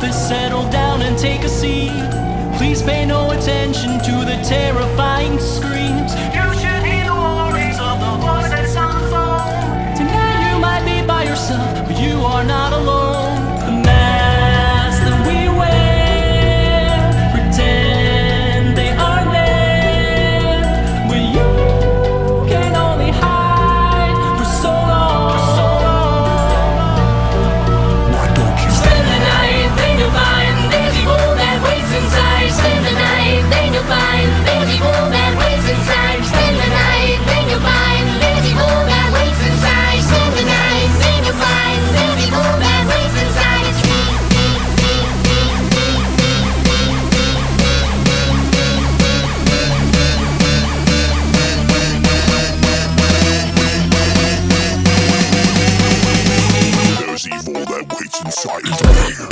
office, settle down and take a seat. Please pay no attention to the terrifying screams. fly away.